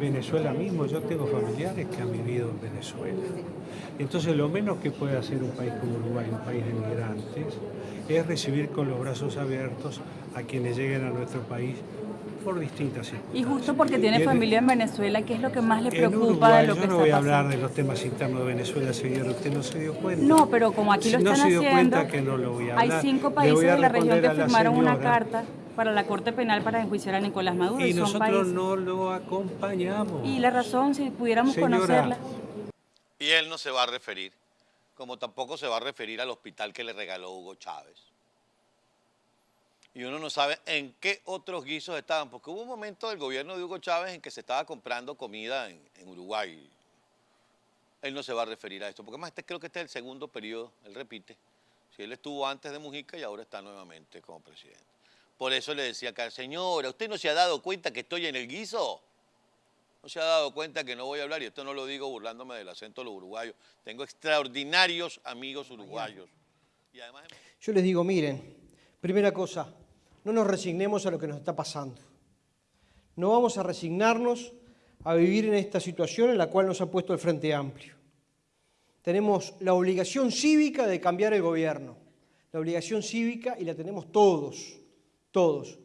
Venezuela mismo, yo tengo familiares que han vivido en Venezuela. Entonces lo menos que puede hacer un país como Uruguay, un país de migrantes, es recibir con los brazos abiertos a quienes lleguen a nuestro país por distintas circunstancias. Y justo porque tiene en- familia en Venezuela, ¿qué es lo que más le preocupa Uruguay, de lo que yo no está voy a hablar de los temas internos de Venezuela, señor, usted no se dio cuenta. No, pero como aquí lo Si no están se dio haciendo, cuenta que no lo voy a hay hablar, cinco le países de la región que firmaron una carta para la Corte Penal para enjuiciar a Nicolás Maduro. Y nosotros países. no lo acompañamos. Y la razón, si pudiéramos Señora, conocerla. Y él no se va a referir, como tampoco se va a referir al hospital que le regaló Hugo Chávez. Y uno no sabe en qué otros guisos estaban, porque hubo un momento del gobierno de Hugo Chávez en que se estaba comprando comida en, en Uruguay. Él no se va a referir a esto, porque además este, creo que este es el segundo periodo, él repite. Si él estuvo antes de Mujica y ahora está nuevamente como presidente. Por eso le decía acá, señora, ¿usted no se ha dado cuenta que estoy en el guiso? No se ha dado cuenta que no voy a hablar, y esto no lo digo burlándome del acento de los uruguayos. Tengo extraordinarios amigos uruguayos. Y además... Yo les digo, miren, primera cosa, no nos resignemos a lo que nos está pasando. No vamos a resignarnos a vivir en esta situación en la cual nos ha puesto el Frente Amplio. Tenemos la obligación cívica de cambiar el gobierno, la obligación cívica y la tenemos todos, todos.